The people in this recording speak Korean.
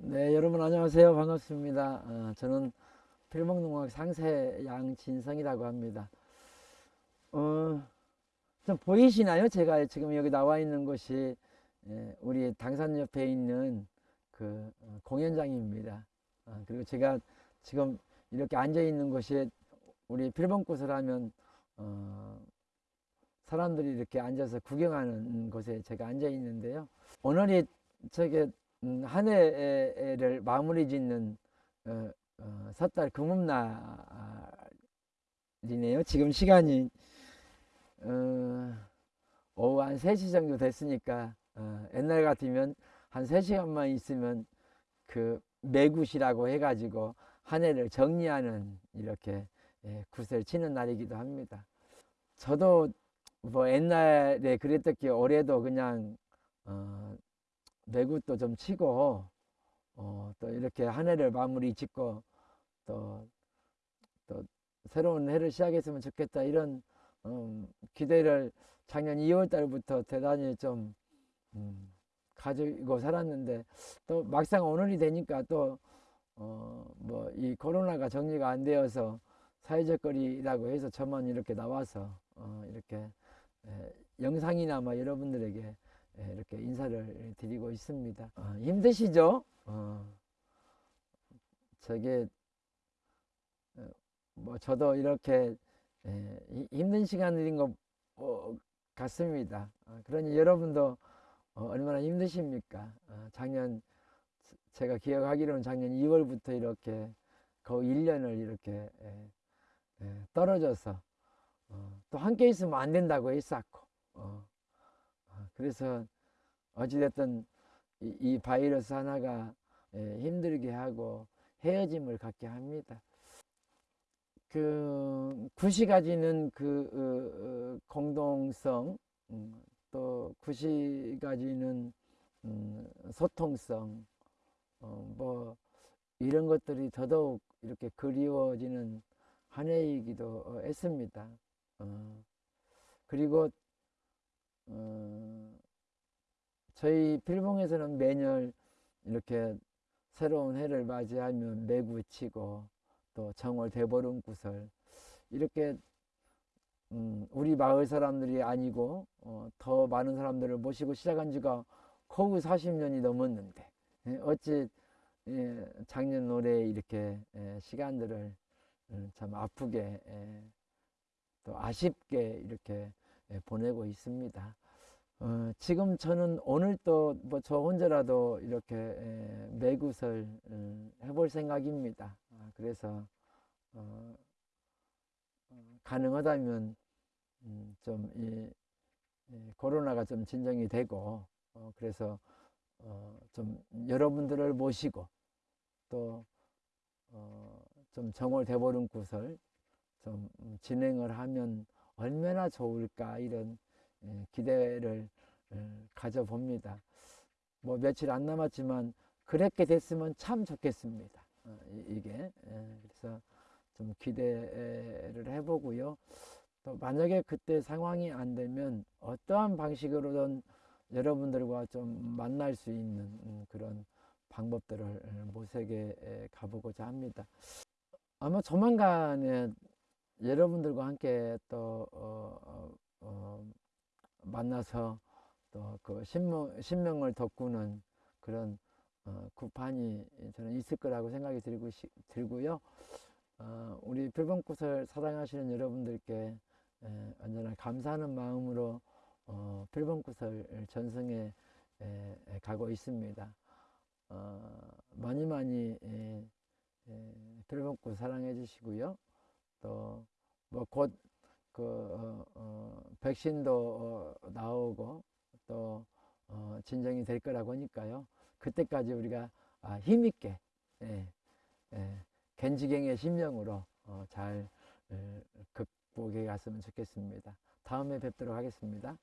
네, 여러분 안녕하세요. 반갑습니다. 어, 저는 필목농학 상세 양진성이라고 합니다. 어, 좀 보이시나요? 제가 지금 여기 나와 있는 곳이 예, 우리 당산 옆에 있는 그 어, 공연장입니다. 어, 그리고 제가 지금 이렇게 앉아 있는 곳이 우리 필봉꽃을 하면 어, 사람들이 이렇게 앉아서 구경하는 곳에 제가 앉아 있는데요. 오늘이 저게 음, 한 해를 마무리 짓는 어, 어, 섣달 금음날이네요. 지금 시간이 어, 오후 한 3시 정도 됐으니까 어, 옛날 같으면 한 3시간만 있으면 그 매굿이라고 해가지고 한 해를 정리하는 이렇게 예, 굿을 치는 날이기도 합니다. 저도 뭐 옛날에 그랬던 게 올해도 그냥 어, 매굿도 좀 치고 어, 또 이렇게 한 해를 마무리 짓고 또, 또 새로운 해를 시작했으면 좋겠다 이런 음, 기대를 작년 2월 달부터 대단히 좀 음, 가지고 살았는데 또 막상 오늘이 되니까 또 어, 뭐 이 코로나가 정리가 안 되어서 사회적 거리라고 해서 저만 이렇게 나와서 어, 이렇게 에, 영상이나마 여러분들에게 예, 이렇게 인사를 드리고 있습니다. 어, 힘드시죠? 어, 저게 어, 뭐 저도 이렇게 예, 힘든 시간인 것 어, 같습니다. 어, 그러니 여러분도 어, 얼마나 힘드십니까? 어, 작년 제가 기억하기로는 작년 2월부터 이렇게 거의 1년을 이렇게 예, 예, 떨어져서 어, 또 함께 있으면 안 된다고 했었고 어, 그래서 어찌됐든 이, 이 바이러스 하나가 예, 힘들게 하고 헤어짐을 갖게 합니다. 그 굿이 가지는 그 어, 어, 공동성 음, 또 굿이 가지는 음, 소통성 어, 뭐 이런 것들이 더더욱 이렇게 그리워지는 한 해이기도 했습니다. 어, 그리고 어, 저희 필봉에서는 매년 이렇게 새로운 해를 맞이하면 매구 치고 또 정월 대보름 구설 이렇게 음, 우리 마을 사람들이 아니고 어, 더 많은 사람들을 모시고 시작한 지가 거의 40년이 넘었는데 예, 어찌 예, 작년 올해 이렇게 예, 시간들을 음, 참 아프게 예, 또 아쉽게 이렇게 예, 보내고 있습니다. 어, 지금 저는 오늘 또 뭐 저 혼자라도 이렇게 에, 매굿을 음, 해볼 생각입니다. 아, 그래서 어, 어, 가능하다면 음, 좀 이, 이, 코로나가 좀 진정이 되고 어, 그래서 어, 좀 여러분들을 모시고 또좀 어, 정월 대보름 구설 좀 진행을 하면 얼마나 좋을까 이런 예, 기대를 예, 가져봅니다. 뭐 며칠 안 남았지만 그렇게 됐으면 참 좋겠습니다. 어, 이게 예, 그래서 좀 기대를 해보고요. 또 만약에 그때 상황이 안 되면 어떠한 방식으로든 여러분들과 좀 만날 수 있는 음, 그런 방법들을 모색해 가보고자 합니다. 아마 조만간에 여러분들과 함께 또 어, 어, 어, 만나서 또 그 신명, 신명을 돋구는 그런 어, 구판이 저는 있을 거라고 생각이 들고, 들고요. 어, 우리 필봉꽃을 사랑하시는 여러분들께 에, 언제나 감사하는 마음으로 어, 필봉꽃을 전승해 에, 에, 가고 있습니다. 어, 많이 많이 에, 에, 필봉꽃 사랑해 주시고요. 또 뭐 곧 그 어, 어, 백신도 어, 나오고 또 어, 진정이 될 거라고 하니까요. 그때까지 우리가 아, 힘있게 예, 예, 겐지경의 심령으로 어, 잘 예, 극복해 갔으면 좋겠습니다. 다음에 뵙도록 하겠습니다.